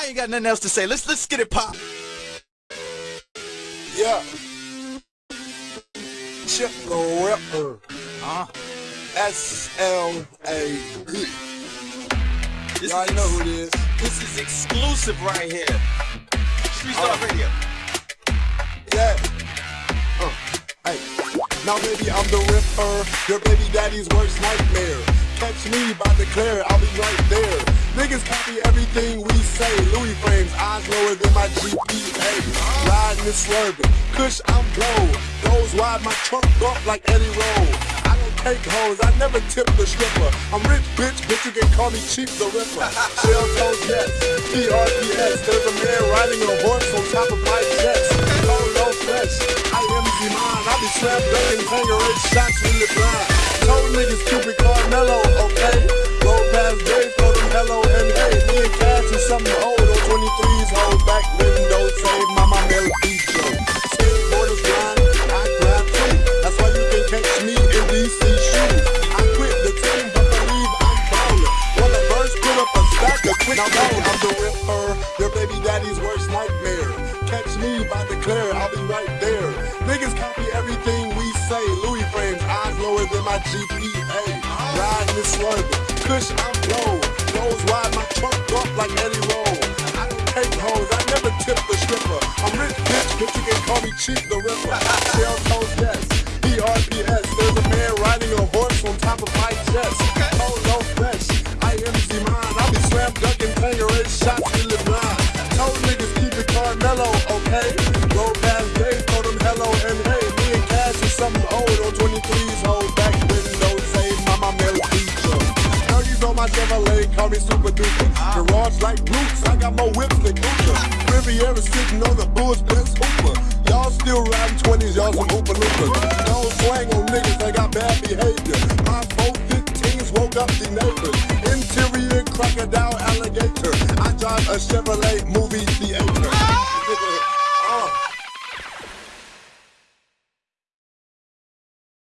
I ain't got nothing else to say. Let's let's get it pop. Yeah. Chip the Ripper. Uh, S L A this Y'all is know who it is. This is exclusive right here. Street Star Uh. Radio. Yeah. Uh, hey. Now baby, I'm the Ripper. Your baby daddy's worst nightmare. Catch me by declare, I'll be right there. Niggas copy everything we say. Louis frames, eyes lower than my GPA. Riding and swerving. Kush, I'm blow. Goes wide, my trunk bump like Eddie Roll. I don't take hoes, I never tip the stripper. I'm rich, bitch, but you can call me Cheap the Ripper. Shell toes, yes. PRPS, there's a man riding a horse on top of my chest. Low, low flesh. I am Z-Man. I be slap banging, hanger shots when you blind. Now, now I'm the Ripper, your baby daddy's worst nightmare. Catch me by the declare, I'll be right there. Niggas copy everything we say. Louis frames, eyes lower than my GPA. Riding this swerving, Kush, I'm low. Nose wide, my trunk up like Eddie Roll. I don't take hoes, I never tip the stripper. I'm rich, bitch, but you can call me Cheap the Ripper. Shell toes, yes. PRPS, Okay? Roll past Dave, told them hello and hey. Me and Cash is something old on 23's hold back windows, say mama Mel feature. Turkeys on my Chevrolet, call me super duper. Garage like roots, I got more whips than Kunta. Riviera sitting on the Bulls best hooper. Y'all still riding 20s, y'all some hooper loopers. Don't on niggas, they got bad behavior. My 415s woke up the neighbors. Interior crocodile alligator. I drive a Chevrolet movie theater.